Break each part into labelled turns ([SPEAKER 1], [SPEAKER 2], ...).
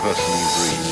[SPEAKER 1] personally breathe.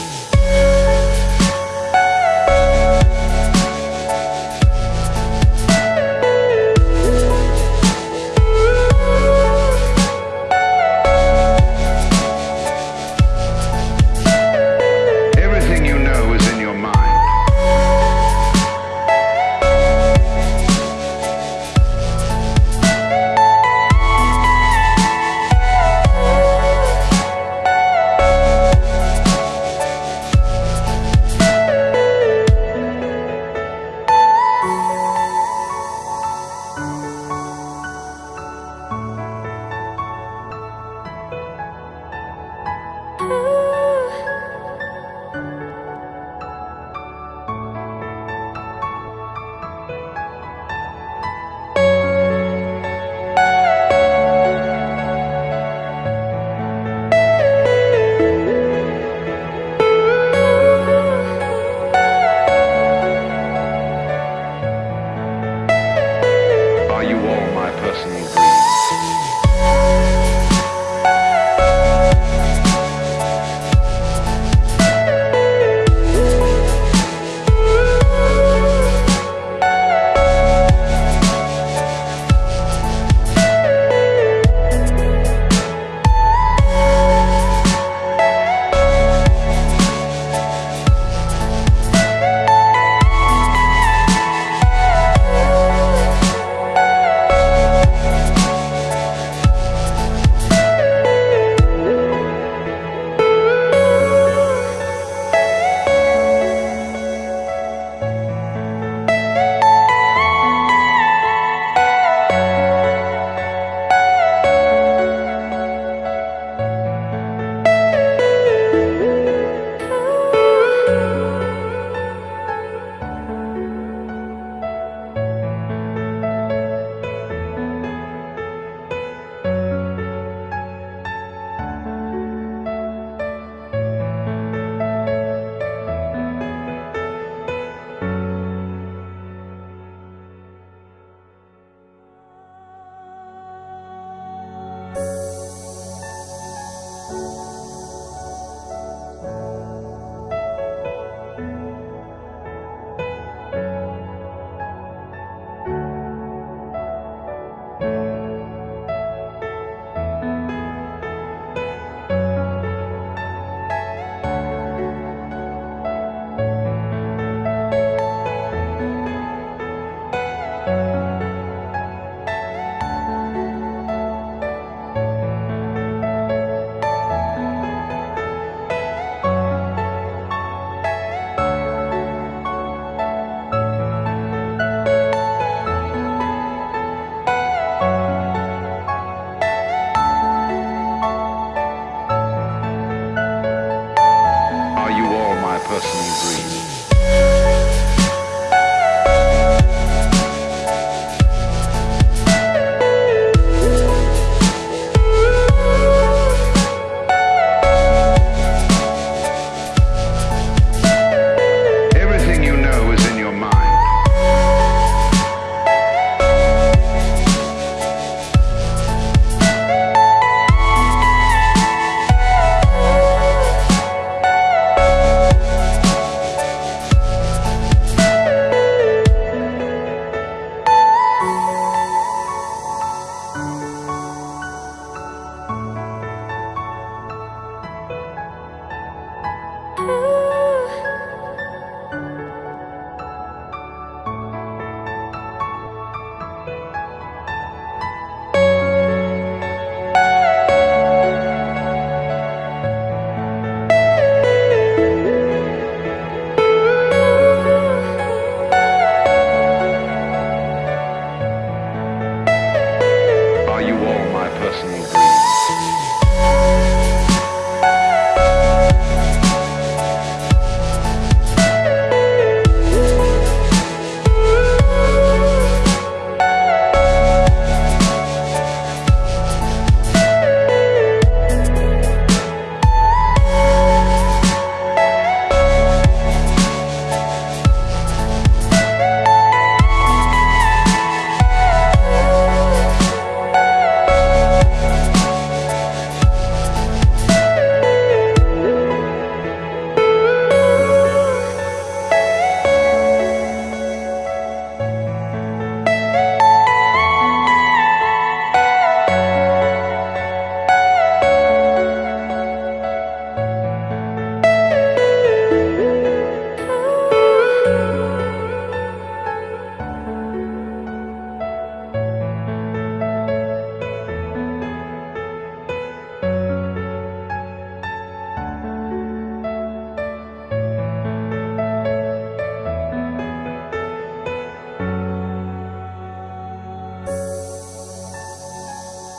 [SPEAKER 1] Person you breathe.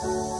[SPEAKER 1] Bye.